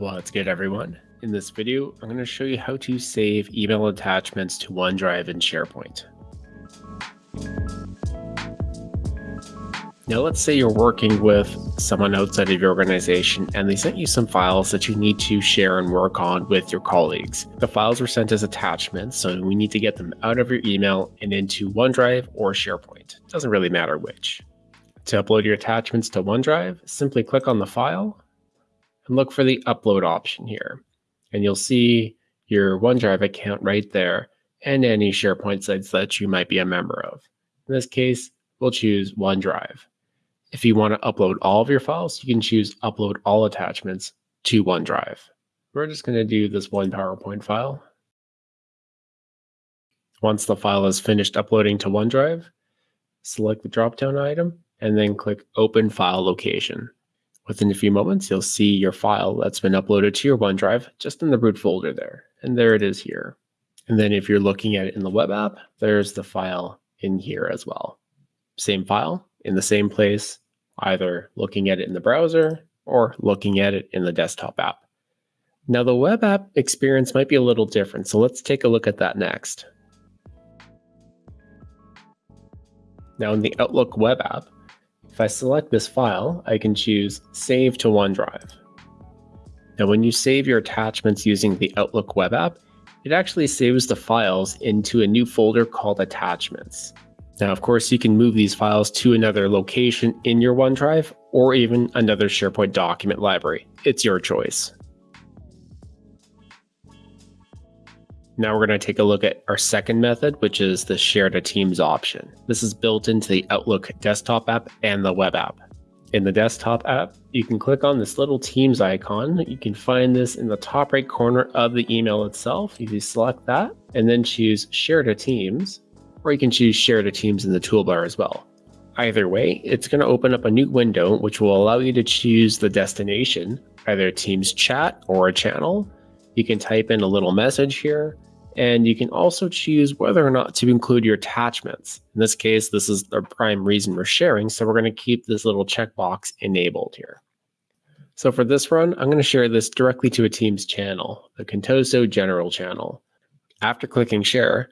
What's good everyone? In this video, I'm going to show you how to save email attachments to OneDrive and SharePoint. Now let's say you're working with someone outside of your organization and they sent you some files that you need to share and work on with your colleagues. The files were sent as attachments, so we need to get them out of your email and into OneDrive or SharePoint. Doesn't really matter which. To upload your attachments to OneDrive, simply click on the file and look for the upload option here. And you'll see your OneDrive account right there and any SharePoint sites that you might be a member of. In this case, we'll choose OneDrive. If you want to upload all of your files, you can choose upload all attachments to OneDrive. We're just going to do this one PowerPoint file. Once the file is finished uploading to OneDrive, select the drop-down item and then click Open File Location. Within a few moments, you'll see your file that's been uploaded to your OneDrive just in the root folder there. And there it is here. And then if you're looking at it in the web app, there's the file in here as well. Same file in the same place, either looking at it in the browser or looking at it in the desktop app. Now the web app experience might be a little different, so let's take a look at that next. Now in the Outlook web app, if I select this file, I can choose Save to OneDrive. Now, when you save your attachments using the Outlook web app, it actually saves the files into a new folder called Attachments. Now, of course, you can move these files to another location in your OneDrive or even another SharePoint document library. It's your choice. Now we're going to take a look at our second method, which is the share to teams option. This is built into the Outlook desktop app and the web app. In the desktop app, you can click on this little Teams icon. You can find this in the top right corner of the email itself. If You select that and then choose Share to Teams, or you can choose Share to Teams in the toolbar as well. Either way, it's going to open up a new window which will allow you to choose the destination, either Teams chat or a channel. You can type in a little message here, and you can also choose whether or not to include your attachments. In this case, this is the prime reason we're sharing, so we're going to keep this little checkbox enabled here. So for this run, I'm going to share this directly to a team's channel, the Contoso General channel. After clicking share,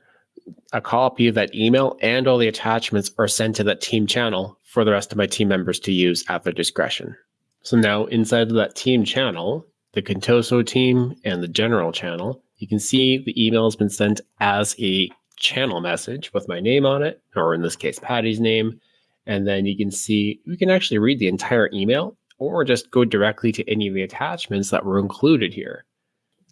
a copy of that email and all the attachments are sent to that team channel for the rest of my team members to use at their discretion. So now inside of that team channel, the Contoso team and the general channel, you can see the email has been sent as a channel message with my name on it, or in this case, Patty's name. And then you can see, we can actually read the entire email or just go directly to any of the attachments that were included here.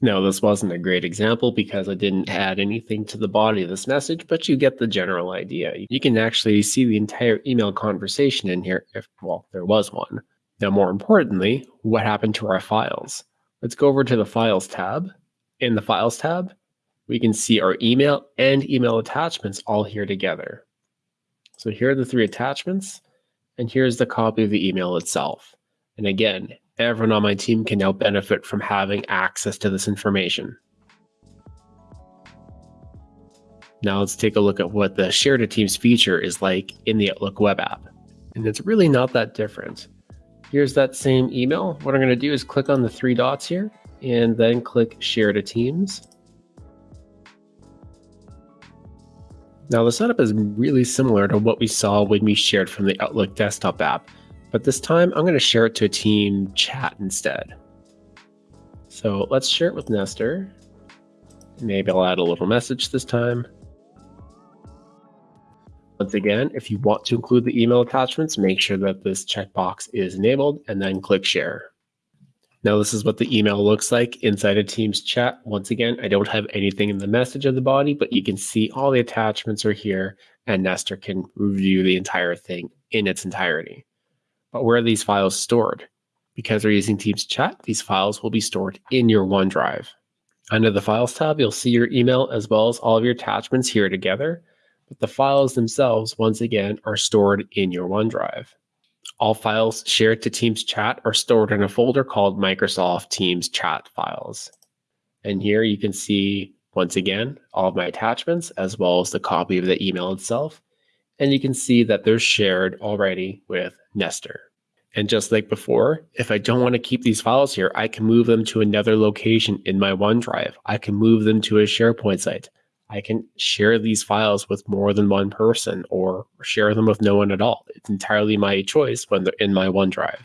Now, this wasn't a great example because I didn't add anything to the body of this message, but you get the general idea. You can actually see the entire email conversation in here if, well, there was one. Now, more importantly, what happened to our files? Let's go over to the Files tab in the Files tab, we can see our email and email attachments all here together. So here are the three attachments, and here's the copy of the email itself. And again, everyone on my team can now benefit from having access to this information. Now let's take a look at what the Share to Teams feature is like in the Outlook web app. And it's really not that different. Here's that same email. What I'm going to do is click on the three dots here and then click Share to Teams. Now the setup is really similar to what we saw when we shared from the Outlook desktop app, but this time I'm going to share it to a team chat instead. So let's share it with Nestor. Maybe I'll add a little message this time. Once again, if you want to include the email attachments, make sure that this checkbox is enabled and then click share. Now this is what the email looks like inside a Teams chat. Once again, I don't have anything in the message of the body, but you can see all the attachments are here and Nestor can review the entire thing in its entirety. But where are these files stored? Because we're using Teams chat, these files will be stored in your OneDrive. Under the Files tab, you'll see your email as well as all of your attachments here together, but the files themselves, once again, are stored in your OneDrive. All files shared to Teams chat are stored in a folder called Microsoft Teams chat files. And here you can see, once again, all of my attachments, as well as the copy of the email itself. And you can see that they're shared already with Nestor. And just like before, if I don't want to keep these files here, I can move them to another location in my OneDrive. I can move them to a SharePoint site. I can share these files with more than one person or share them with no one at all. It's entirely my choice when they're in my OneDrive.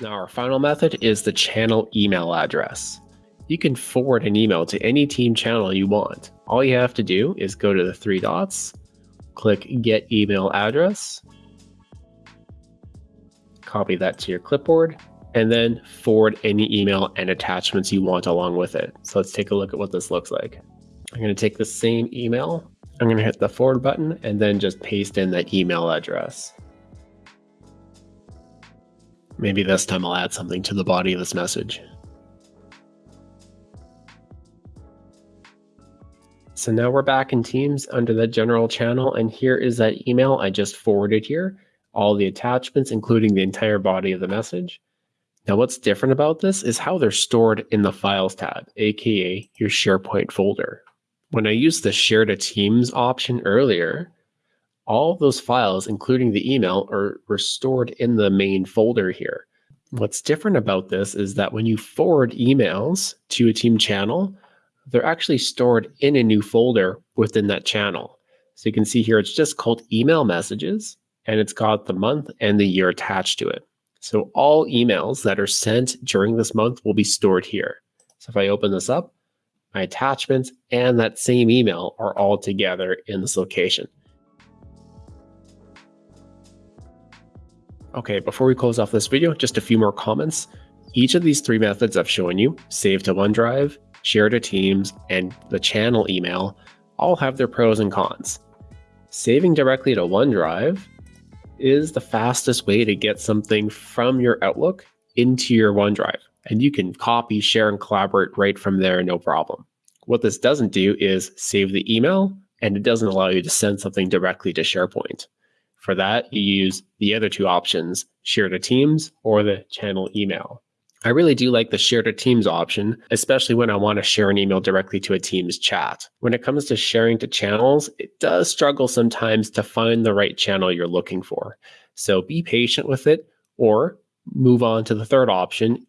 Now our final method is the channel email address. You can forward an email to any team channel you want. All you have to do is go to the three dots, click get email address, copy that to your clipboard, and then forward any email and attachments you want along with it. So let's take a look at what this looks like. I'm going to take the same email, I'm going to hit the forward button and then just paste in that email address. Maybe this time I'll add something to the body of this message. So now we're back in Teams under the general channel, and here is that email I just forwarded here, all the attachments, including the entire body of the message. Now what's different about this is how they're stored in the Files tab, aka your SharePoint folder. When I used the Share to Teams option earlier, all those files, including the email, are, were stored in the main folder here. What's different about this is that when you forward emails to a team channel, they're actually stored in a new folder within that channel. So you can see here, it's just called email messages and it's got the month and the year attached to it. So all emails that are sent during this month will be stored here. So if I open this up, my attachments and that same email are all together in this location. Okay, before we close off this video, just a few more comments. Each of these three methods I've shown you, save to OneDrive, share to Teams, and the channel email, all have their pros and cons. Saving directly to OneDrive is the fastest way to get something from your Outlook into your OneDrive, and you can copy, share, and collaborate right from there, no problem. What this doesn't do is save the email, and it doesn't allow you to send something directly to SharePoint. For that, you use the other two options, share to Teams or the channel email. I really do like the share to Teams option, especially when I want to share an email directly to a Teams chat. When it comes to sharing to channels, it does struggle sometimes to find the right channel you're looking for. So be patient with it or move on to the third option,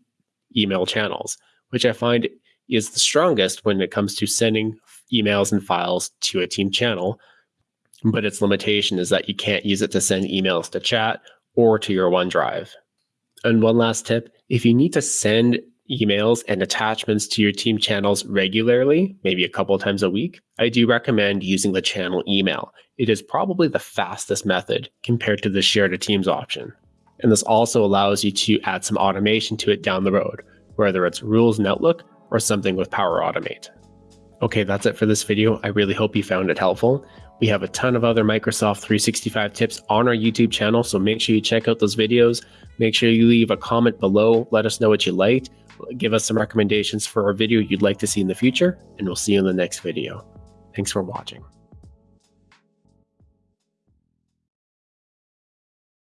email channels, which I find is the strongest when it comes to sending emails and files to a team channel but its limitation is that you can't use it to send emails to chat or to your OneDrive. And one last tip, if you need to send emails and attachments to your team channels regularly, maybe a couple times a week, I do recommend using the channel email. It is probably the fastest method compared to the share to teams option. And this also allows you to add some automation to it down the road, whether it's rules in Outlook or something with Power Automate. Okay, that's it for this video. I really hope you found it helpful. We have a ton of other Microsoft 365 tips on our YouTube channel, so make sure you check out those videos. Make sure you leave a comment below. Let us know what you liked. Give us some recommendations for a video you'd like to see in the future, and we'll see you in the next video. Thanks for watching.